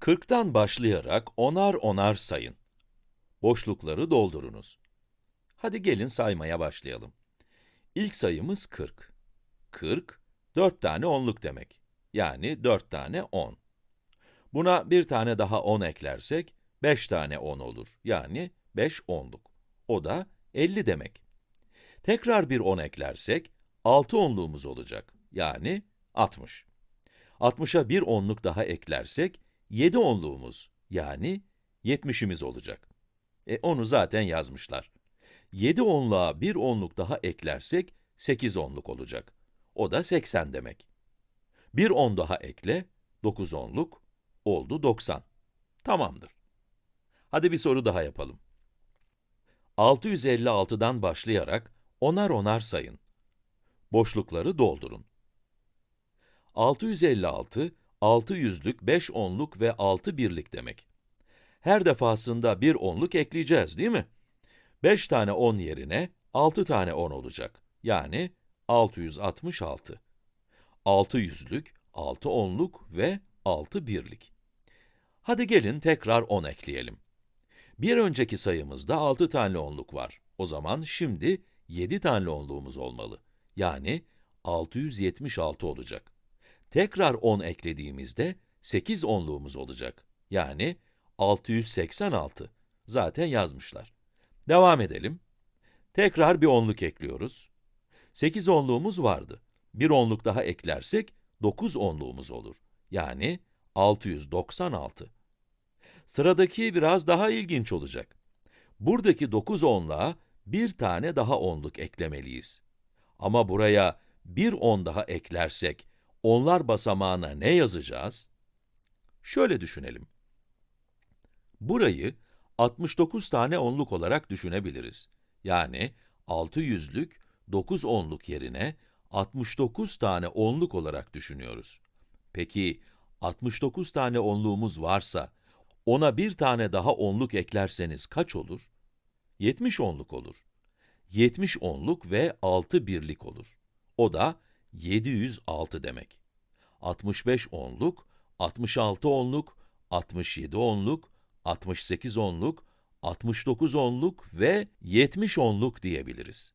40'tan başlayarak onar onar sayın. Boşlukları doldurunuz. Hadi gelin saymaya başlayalım. İlk sayımız 40. 40, 4 tane onluk demek. Yani 4 tane 10. Buna bir tane daha 10 eklersek, 5 tane 10 olur. Yani 5 onluk. O da 50 demek. Tekrar bir 10 eklersek, 6 onluğumuz olacak. Yani 60. 60'a bir onluk daha eklersek, 7 onluğumuz, yani 70'imiz olacak. E, onu zaten yazmışlar. 7 onluğa bir onluk daha eklersek, 8 onluk olacak. O da 80 demek. Bir 10 daha ekle, 9 onluk, oldu 90. Tamamdır. Hadi bir soru daha yapalım. 656'dan başlayarak onar onar sayın. Boşlukları doldurun. 656, 6 yüzlük, 5 onluk ve 6 birlik demek. Her defasında bir onluk ekleyeceğiz, değil mi? 5 tane 10 yerine 6 tane 10 olacak. Yani 666. 6 yüzlük, 6 onluk ve 6 birlik. Hadi gelin tekrar 10 ekleyelim. Bir önceki sayımızda 6 tane onluk var. O zaman şimdi 7 tane onluğumuz olmalı. Yani 676 olacak. Tekrar 10 eklediğimizde 8 onluğumuz olacak. Yani 686. Zaten yazmışlar. Devam edelim. Tekrar bir onluk ekliyoruz. 8 onluğumuz vardı. Bir onluk daha eklersek 9 onluğumuz olur. Yani 696. Sıradaki biraz daha ilginç olacak. Buradaki 9 onluğa bir tane daha onluk eklemeliyiz. Ama buraya bir on daha eklersek, onlar basamağına ne yazacağız? Şöyle düşünelim. Burayı 69 tane onluk olarak düşünebiliriz. Yani 6 yüzlük, 9 onluk yerine 69 tane onluk olarak düşünüyoruz. Peki 69 tane onluğumuz varsa, ona bir tane daha onluk eklerseniz kaç olur? 70 onluk olur. 70 onluk ve 6 birlik olur. O da 706 demek. 65 onluk, 66 onluk, 67 onluk, 68 onluk, 69 onluk ve 70 onluk diyebiliriz.